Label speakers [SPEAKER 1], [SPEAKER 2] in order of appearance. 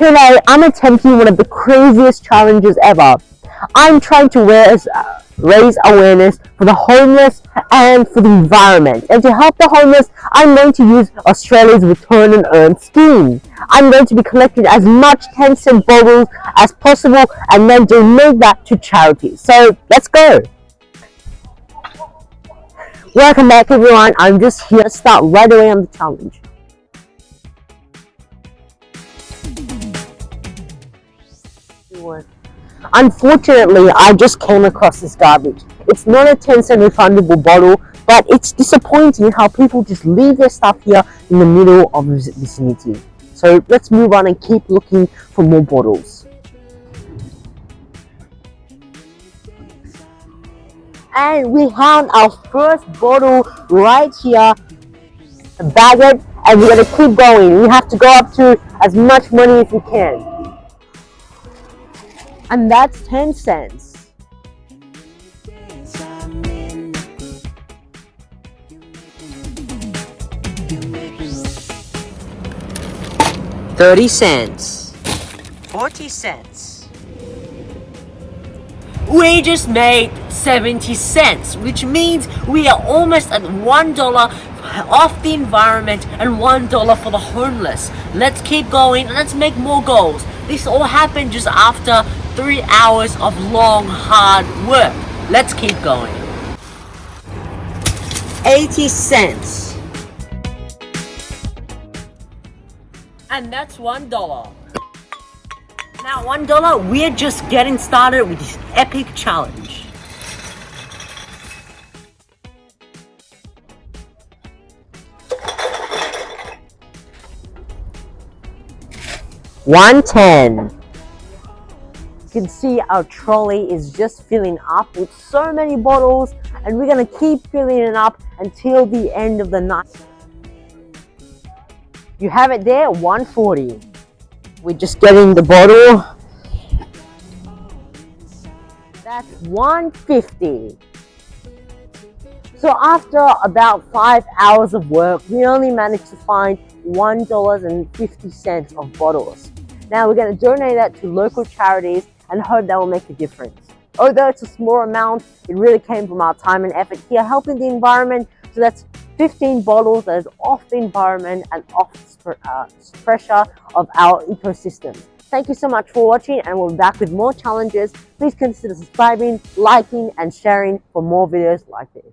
[SPEAKER 1] Today, I'm attempting one of the craziest challenges ever. I'm trying to raise, uh, raise awareness for the homeless and for the environment. And to help the homeless, I'm going to use Australia's Return and Earn scheme. I'm going to be collecting as much 10 cent bottles as possible and then donate that to charity. So let's go. Welcome back everyone. I'm just here to start right away on the challenge. Unfortunately, I just came across this garbage. It's not a 10 cent refundable bottle, but it's disappointing how people just leave their stuff here in the middle of the vicinity. So let's move on and keep looking for more bottles. And we found our first bottle right here, bag it, and we're gonna keep going. We have to go up to as much money as we can and that's 10 cents. Thirty cents. Forty cents. We just made 70 cents, which means we are almost at $1 off the environment and $1 for the homeless. Let's keep going and let's make more goals. This all happened just after three hours of long, hard work. Let's keep going. 80 cents. And that's one dollar. Now one dollar, we're just getting started with this epic challenge. One ten. Can see our trolley is just filling up with so many bottles and we're gonna keep filling it up until the end of the night. You have it there, 140. We're just getting the bottle. That's 150. So after about five hours of work, we only managed to find $1.50 of bottles. Now we're going to donate that to local charities and hope that will make a difference. Although it's a small amount, it really came from our time and effort here helping the environment. So that's 15 bottles that is off the environment and off uh, pressure of our ecosystem. Thank you so much for watching and we'll be back with more challenges. Please consider subscribing, liking and sharing for more videos like this.